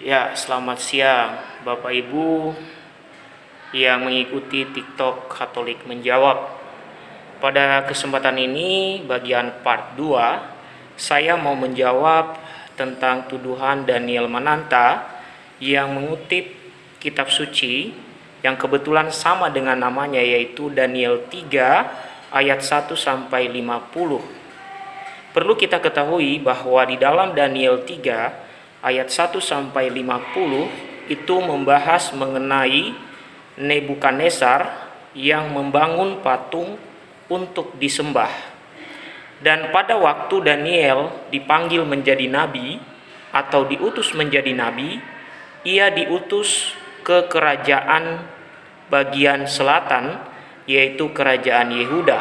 Ya, selamat siang Bapak Ibu yang mengikuti TikTok Katolik Menjawab. Pada kesempatan ini, bagian part 2, saya mau menjawab tentang tuduhan Daniel Mananta yang mengutip kitab suci yang kebetulan sama dengan namanya yaitu Daniel 3 ayat 1 sampai 50. Perlu kita ketahui bahwa di dalam Daniel 3 ayat 1 sampai 50 itu membahas mengenai Nebukadnezar yang membangun patung untuk disembah. Dan pada waktu Daniel dipanggil menjadi nabi atau diutus menjadi nabi, ia diutus ke kerajaan bagian selatan yaitu kerajaan Yehuda.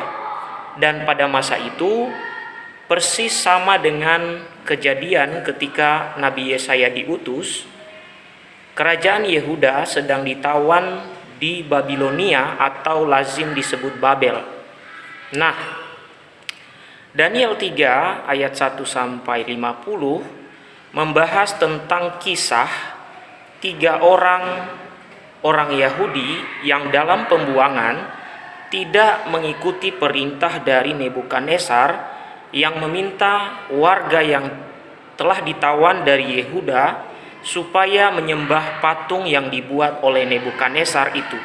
Dan pada masa itu persis sama dengan kejadian ketika Nabi Yesaya diutus, kerajaan Yehuda sedang ditawan di Babilonia atau lazim disebut Babel. Nah, Daniel 3 ayat 1 sampai 50 membahas tentang kisah tiga orang orang Yahudi yang dalam pembuangan tidak mengikuti perintah dari Nebukadnezar yang meminta warga yang telah ditawan dari Yehuda supaya menyembah patung yang dibuat oleh Nebukadnezar itu.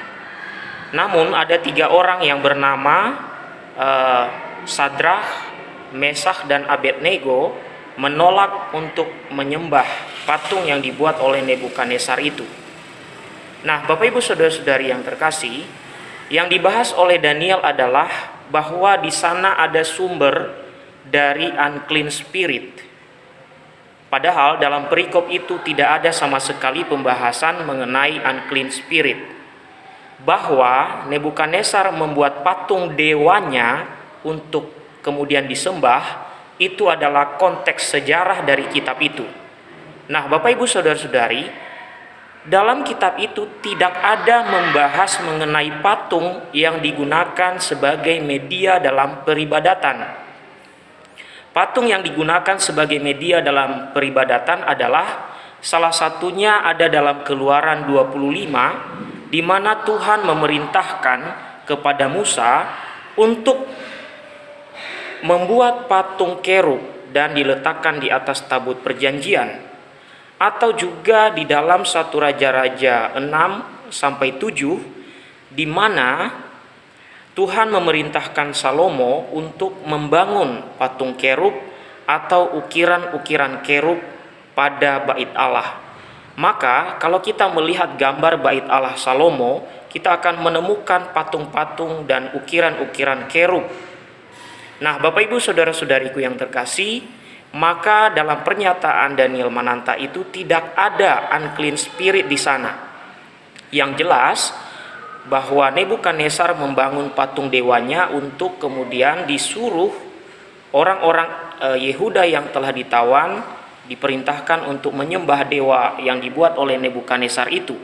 Namun ada tiga orang yang bernama uh, Sadrah, Mesah dan Abednego menolak untuk menyembah patung yang dibuat oleh Nebukadnezar itu. Nah, Bapak Ibu Saudara-saudari yang terkasih, yang dibahas oleh Daniel adalah bahwa di sana ada sumber dari unclean spirit. Padahal dalam perikop itu tidak ada sama sekali pembahasan mengenai unclean spirit. Bahwa Nebukadnezar membuat patung dewanya untuk kemudian disembah, itu adalah konteks sejarah dari kitab itu. Nah, Bapak Ibu Saudara-saudari, dalam kitab itu tidak ada membahas mengenai patung yang digunakan sebagai media dalam peribadatan. Patung yang digunakan sebagai media dalam peribadatan adalah salah satunya ada dalam Keluaran 25 di mana Tuhan memerintahkan kepada Musa untuk membuat patung kerub dan diletakkan di atas tabut perjanjian atau juga di dalam satu raja-raja 6 sampai 7 di mana Tuhan memerintahkan Salomo untuk membangun patung kerub atau ukiran-ukiran kerub pada bait Allah. Maka kalau kita melihat gambar bait Allah Salomo, kita akan menemukan patung-patung dan ukiran-ukiran kerub. Nah, Bapak Ibu Saudara-saudariku yang terkasih, maka dalam pernyataan Daniel Mananta itu tidak ada unclean spirit di sana. Yang jelas, bahwa Nebukadnezar membangun patung dewanya untuk kemudian disuruh orang-orang e, Yehuda yang telah ditawan diperintahkan untuk menyembah dewa yang dibuat oleh Nebukadnezar itu.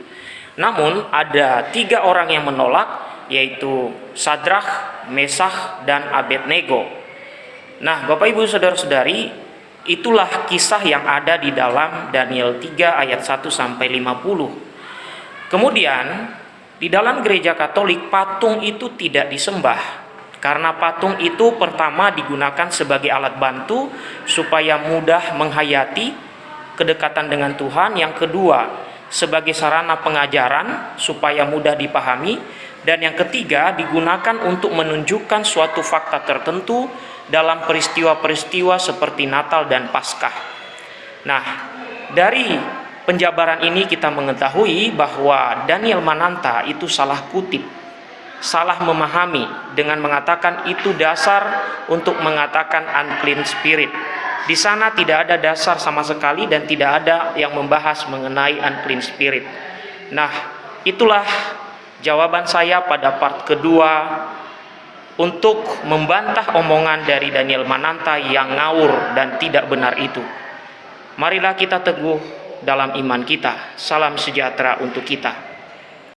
Namun ada tiga orang yang menolak yaitu Sadrach, Mesah, dan Abednego. Nah Bapak Ibu Saudara-saudari itulah kisah yang ada di dalam Daniel 3 ayat 1 sampai 50. Kemudian di dalam gereja Katolik, patung itu tidak disembah karena patung itu pertama digunakan sebagai alat bantu supaya mudah menghayati kedekatan dengan Tuhan. Yang kedua, sebagai sarana pengajaran supaya mudah dipahami. Dan yang ketiga, digunakan untuk menunjukkan suatu fakta tertentu dalam peristiwa-peristiwa seperti Natal dan Paskah. Nah, dari penjabaran ini kita mengetahui bahwa Daniel Mananta itu salah kutip, salah memahami dengan mengatakan itu dasar untuk mengatakan unclean spirit. Di sana tidak ada dasar sama sekali dan tidak ada yang membahas mengenai unclean spirit. Nah, itulah jawaban saya pada part kedua untuk membantah omongan dari Daniel Mananta yang ngawur dan tidak benar itu. Marilah kita teguh dalam iman kita. Salam sejahtera untuk kita.